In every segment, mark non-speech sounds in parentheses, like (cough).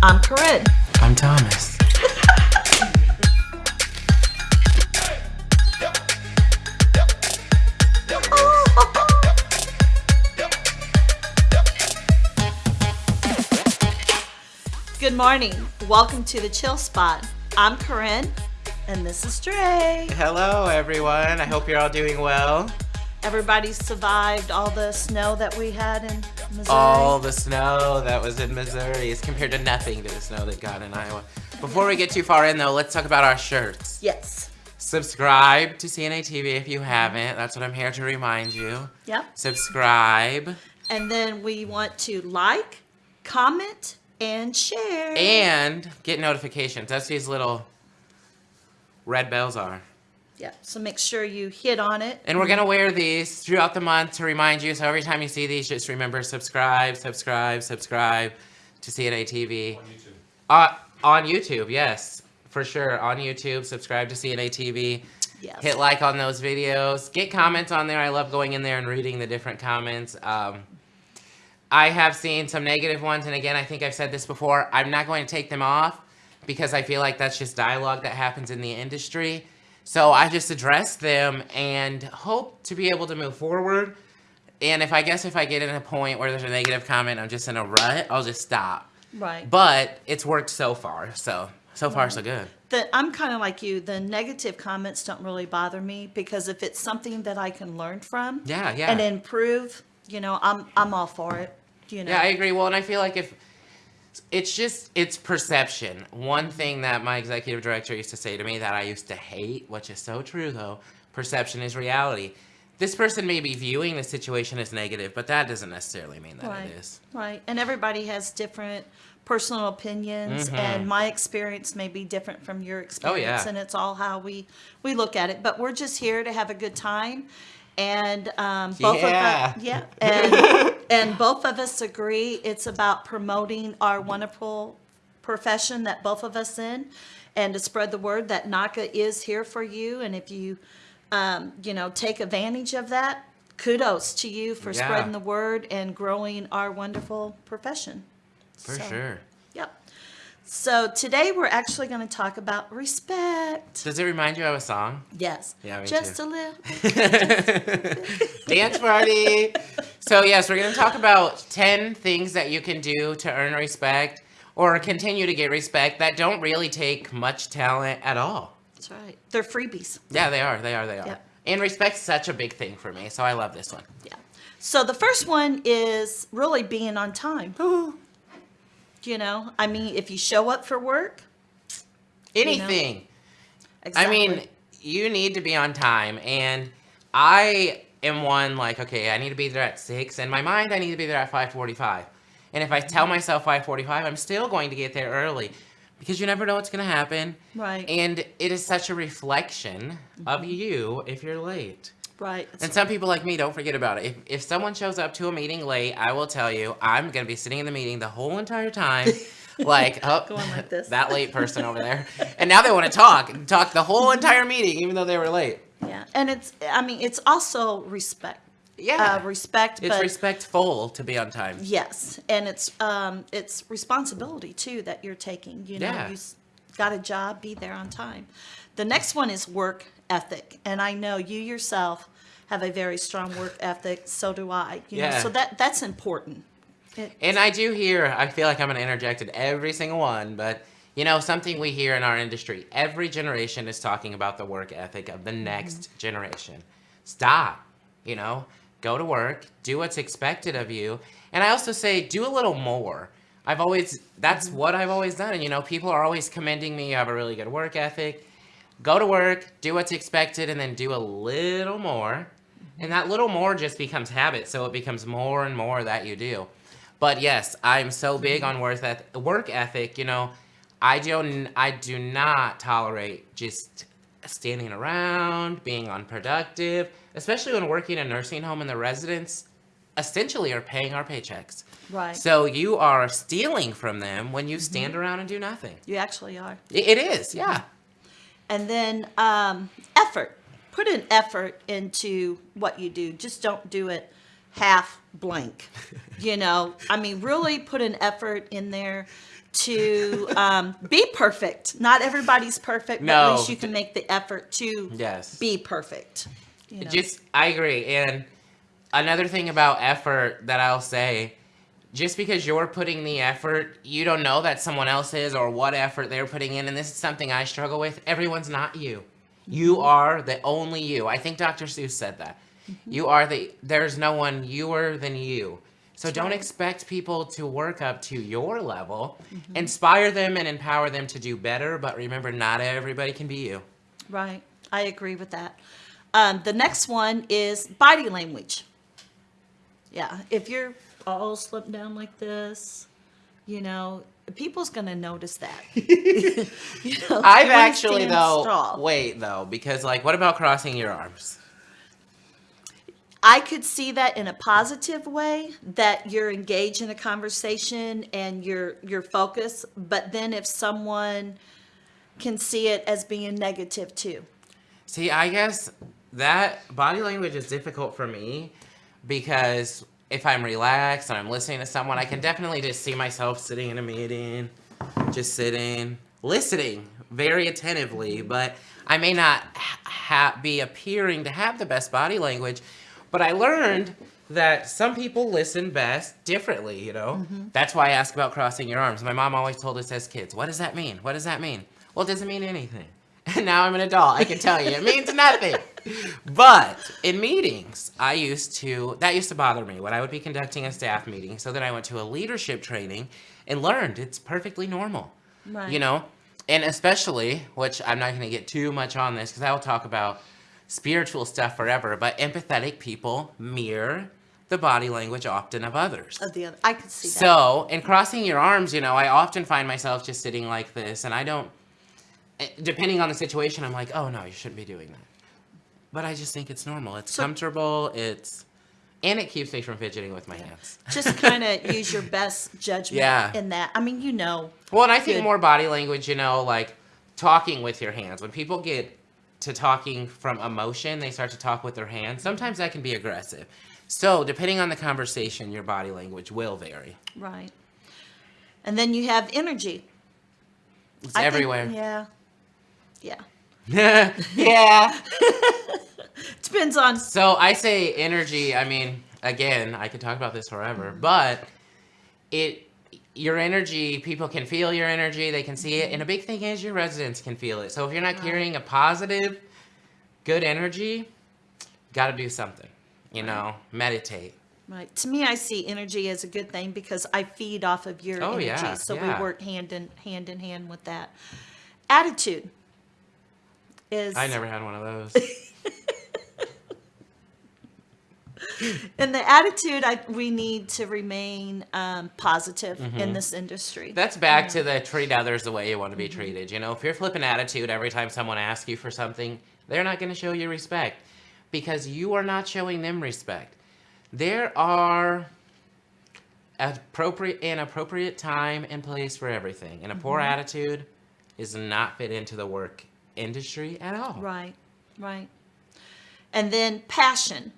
I'm Corinne. I'm Thomas. Good morning. Welcome to the Chill Spot. I'm Corinne, and this is Dre. Hello, everyone. I hope you're all doing well. Everybody survived all the snow that we had in Missouri. All the snow that was in Missouri is compared to nothing to the snow that got in Iowa. Before we get too far in, though, let's talk about our shirts. Yes. Subscribe to CNA TV if you haven't. That's what I'm here to remind you. Yep. Subscribe. And then we want to like, comment, and share. And get notifications. That's these little red bells are. Yeah. So make sure you hit on it. And we're gonna wear these throughout the month to remind you. So every time you see these, just remember subscribe, subscribe, subscribe to CNA TV. On YouTube. Uh, on YouTube, yes, for sure. On YouTube, subscribe to CNA TV. Yes. Hit like on those videos. Get comments on there. I love going in there and reading the different comments. Um, I have seen some negative ones, and again, I think I've said this before. I'm not going to take them off because I feel like that's just dialogue that happens in the industry. So I just address them and hope to be able to move forward. And if I guess if I get in a point where there's a negative comment, I'm just in a rut, I'll just stop. Right. But it's worked so far, so so far so good. the, I'm kind of like you. The negative comments don't really bother me because if it's something that I can learn from Yeah, yeah. and improve, you know, I'm I'm all for it. You know. Yeah, I agree. Well, and I feel like if it's just it's perception. One thing that my executive director used to say to me that I used to hate, which is so true though, perception is reality. This person may be viewing the situation as negative, but that doesn't necessarily mean that right. it is. Right. And everybody has different personal opinions and my experience may be different from your experience Mm-hmm. Oh, yeah. and it's all how we we look at it. But we're just here to have a good time. And um, both Yeah. of us, yeah, and, (laughs) and both of us agree it's about promoting our wonderful profession that both of us in, and to spread the word that NAHCA is here for you. And if you, um, you know, take advantage of that, kudos to you for Yeah. spreading the word and growing our wonderful profession. For So, sure. So today we're actually going to talk about respect. Does it remind you of a song? Yes. Yeah, me Just too. a little. (laughs) Dance party. So yes, we're going to talk about 10 things that you can do to earn respect or continue to get respect that don't really take much talent at all. That's right. They're freebies. Yeah, they are. They are. They are. Yep. And respect's such a big thing for me, so I love this one. Yeah. So the first one is really being on time. You know, I mean, if you show up for work, Anything. I exactly. mean, you need to be on time, and I am one like, okay, I need to be there at six. In my mind, I need to be there at five forty-five. And if I tell mm-hmm. myself five forty-five, I'm still going to get there early because you never know what's going to happen. Right. And it is such a reflection of mm-hmm. you if you're late. Right. And some people like me don't forget about it. If, if someone shows up to a meeting late, I will tell you I'm going to be sitting in the meeting the whole entire time. (laughs) like, oh, like this. (laughs) that late person over there. And now they want to talk, talk the whole entire meeting, even though they were late. yeah. And it's, I mean, it's also respect. Yeah. Uh, respect, it's but respectful to be on time. yes, and it's um, it's responsibility too that you're taking. You know, Yeah. you got a job, be there on time. The next one is work ethic, and I know you yourself have a very strong work ethic. So do I. You know, Yeah. so that that's important. It- And I do hear, I feel like I'm going to interject in every single one, but you know, something we hear in our industry every generation is talking about the work ethic of the mm-hmm. next generation. Stop, you know, go to work, do what's expected of you. And I also say, do a little more. I've always, that's mm-hmm. what I've always done. And you know, people are always commending me. You have a really good work ethic. Go to work, do what's expected, and then do a little more. And that little more just becomes habit. So it becomes more and more that you do. But yes, I'm so big on work eth- work ethic. You know, I don't. I do not tolerate just standing around, being unproductive, especially when working in a nursing home and the residents essentially are paying our paychecks. Right. So you are stealing from them when you mm-hmm. stand around and do nothing. you actually are. It is, yeah. And then um, effort. Put an effort into what you do. Just don't do it half blank. (laughs) You know, I mean, really put an effort in there to um, be perfect. Not everybody's perfect, but at least you can make the effort to Yes. be perfect. You know? Just I agree. And another thing about effort that I'll say, just because you're putting the effort, you don't know that someone else is or what effort they're putting in. And this is something I struggle with. Everyone's not you. You are the only you. I think Dr. Seuss said that. You are the there's no one youer than you. So don't expect people to work up to your level. Inspire them and empower them to do better, but remember not everybody can be you. Right. I agree with that. Um, the next one is body language. Yeah. If you're all slumped down like this, you know, people's going to notice that. (laughs) you know, I've actually though strong. wait though because like what about crossing your arms? I could see that in a positive way that you're engaged in a conversation and you're you're focused, but then if someone can see it as being negative too. See, I guess that body language is difficult for me because if I'm relaxed and I'm listening to someone, I can mm-hmm. definitely just see myself sitting in a meeting, just sitting, listening very attentively, mm-hmm. but I may not be appearing to have the best body language. But I learned that some people listen best differently, you know? Mm-hmm. That's why I ask about crossing your arms. My mom always told us as kids, what does that mean? What does that mean? Well, it doesn't mean anything. And (laughs) now I'm an adult. I can tell you, it means nothing. But in meetings, I used to, that used to bother me when I would be conducting a staff meeting. So then I went to a leadership training and learned it's perfectly normal. Right. You know? And especially, which I'm not going to get too much on this because I will talk about spiritual stuff forever, but empathetic people mirror the body language often of others. Of the other, I could see that. So, in crossing your arms, you know, I often find myself just sitting like this, and I don't, eh, depending on the situation, I'm like, oh no, you shouldn't be doing that. But I just think it's normal. It's So- comfortable. It's, and it keeps me from fidgeting with my hands. (laughs) Just kind of (laughs) use your best judgment Yeah. in that. I mean, you know, Well, and I think Good. more body language, you know, like talking with your hands. When people get to talking from emotion, they start to talk with their hands. Sometimes that can be aggressive. So, depending on the conversation, your body language will vary. right. And then you have energy. It's I think- everywhere. yeah. Yeah. (laughs) yeah. (laughs) Depends on So I say energy. I mean, again, I could talk about this forever, mm-hmm. but it your energy, people can feel your energy, they can see it, and a mm-hmm. big thing is your residents can feel it. So if you're not carrying a positive, good energy, got to do something. You know, meditate. Right. To me, I see energy as a good thing because I feed off of your Oh, energy. yeah, so yeah. we work hand in hand in hand with that. Attitude is I never had one of those. (laughs) in the attitude I we need to remain um, positive Mm-hmm. in this industry. That's back to the treat others the way you want to be treated. You know, if you're flipping attitude every time someone asks you for something, they're not going to show you respect because you are not showing them respect. There are appropriate and appropriate time and place for everything, and a poor attitude is not fit into the work industry at all. right. Right. And then passion.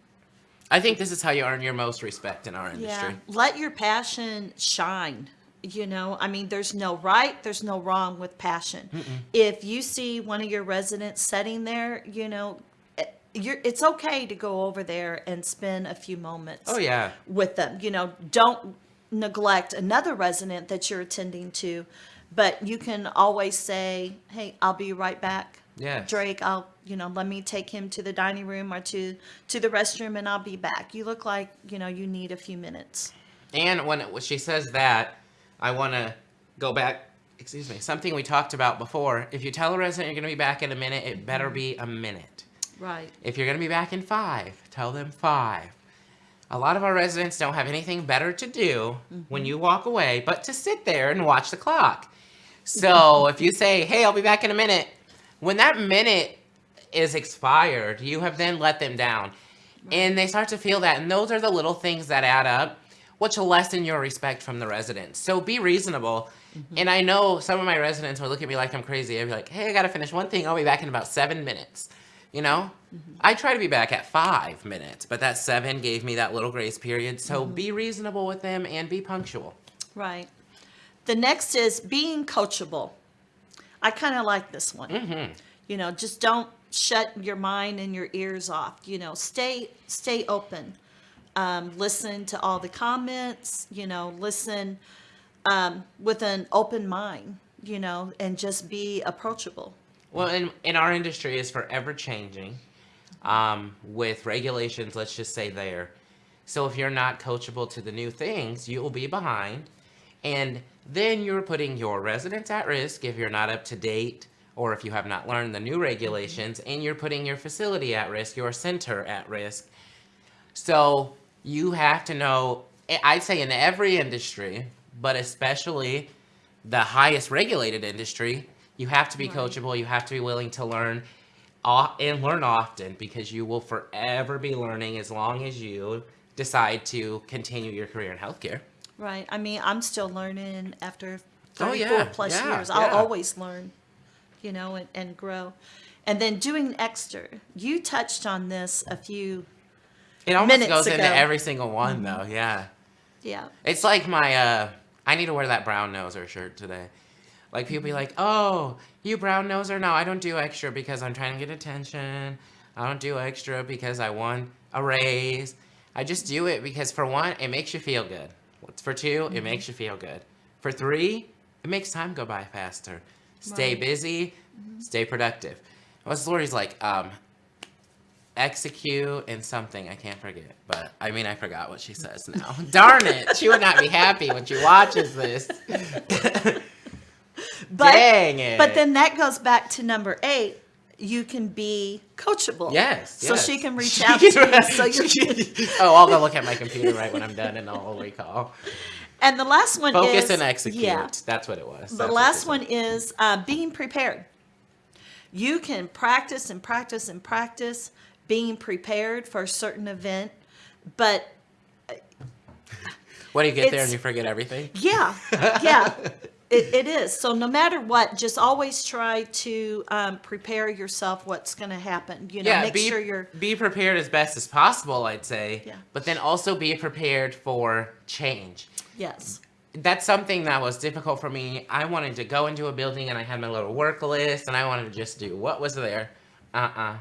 I think this is how you earn your most respect in our industry. Yeah. Let your passion shine. You know, I mean, there's no right, there's no wrong with passion. If you see one of your residents sitting there, you know, eh, you're, it's okay to go over there and spend a few moments Oh yeah. with them. You know, don't neglect another resident that you're attending to, but you can always say, "Hey, I'll be right back." Yes. Drake, I'll, you know, let me take him to the dining room or to to the restroom and I'll be back. You look like, you know, you need a few minutes. And when, it, when she says that, I want to go back. Excuse me. Something we talked about before. If you tell a resident you're going to be back in a minute, it better be a minute. Right. If you're going to be back in five, tell them five. A lot of our residents don't have anything better to do when you mm-hmm. walk away but to sit there and watch the clock. So (laughs) if you say, hey, I'll be back in a minute, when that minute is expired, you have then let them down. And they start to feel that. And those are the little things that add up, which will lessen your respect from the residents. So be reasonable. Mm-hmm. And I know some of my residents will look at me like I'm crazy. I'll be like, hey, I got to finish one thing. I'll be back in about seven minutes. You know? I try to be back at five minutes, but that seven gave me that little grace period. So be reasonable with them and be punctual. Right. The next is being coachable. I kind of like this one. Mm-hmm. You know, just don't shut your mind and your ears off. You know, stay stay open. Um, listen to all the comments. You know, listen um, with an open mind. You know, and just be approachable. Well, in, in our industry is forever changing um, with regulations, let's just say there. So if you're not coachable to the new things, you will be behind. And then you're putting your residents at risk if you're not up to date or if you have not learned the new regulations, and you're putting your facility at risk, your center at risk. So you have to know, I'd say in every industry, but especially the highest regulated industry, you have to be Right. coachable. You have to be willing to learn and learn often because you will forever be learning as long as you decide to continue your career in healthcare. Right. I mean, I'm still learning after Oh, 34 yeah, plus yeah, years. I'll yeah. always learn, you know, and, and grow. And then doing extra. You touched on this a few, It almost goes into every single one though, yeah. yeah. It's like my, uh, I need to wear that brown noser shirt today. Like people be like, oh, you brown noser? No, I don't do extra because I'm trying to get attention. I don't do extra because I want a raise. I just do it because for one, it makes you feel good. For 2 Mm-hmm. it makes you feel good. For three, it makes time go by faster. Stay Right. busy, stay productive. What's Lori's like? Um, execute and something I can't forget. But I mean, I forgot what she says now. (laughs) Darn it! She would not be happy when she watches this. (laughs) But, Dang it! but then that goes back to number eight. You can be coachable. yes, So yes. (laughs) she can reach out to you. So you oh, I'll go look at my computer right when I'm done, and I'll recall. And the last one Focus is and execute. Yeah. That's what it was. The That's last one is uh, being prepared. You can practice and practice and practice being prepared for a certain event, but What do you get there and you forget everything? yeah, yeah, (laughs) it, it is. So no matter what, just always try to um, prepare yourself. What's going to happen? You know, yeah, make be, sure you're be prepared as best as possible, I'd say. Yeah. But then also be prepared for change. yes, That's something that was difficult for me. I wanted to go into a building and I had my little work list and I wanted to just do what was there. Uh-uh.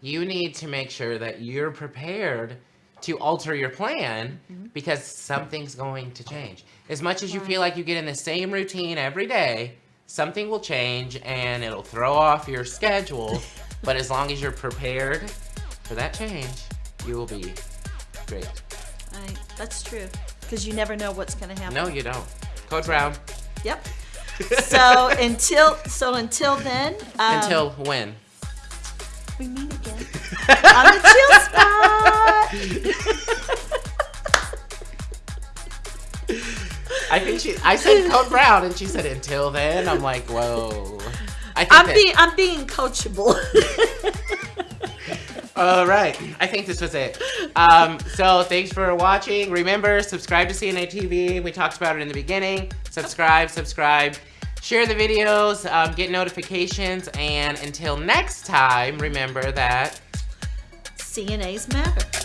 You need to make sure that you're prepared to alter your plan Mm-hmm. because something's going to change. As much as you feel like you get in the same routine every day, something will change and it'll throw off your schedule. (laughs) but as long as you're prepared for that change, you will be great. right. That's true because you never know what's going to happen. No, you don't. Code Brown. Yep. (laughs) So until so until then, um, Until when? we meet again (laughs) on the chill spot. I think she. I said Code Brown, and she said until then. I'm like, whoa. I think I'm that, being I'm being coachable. (laughs) All right. I think this was it. Um, so thanks for watching. Remember, subscribe to CNA TV. We talked about it in the beginning. Subscribe, subscribe. Share the videos, um, get notifications, and until next time, remember that CNA's matter.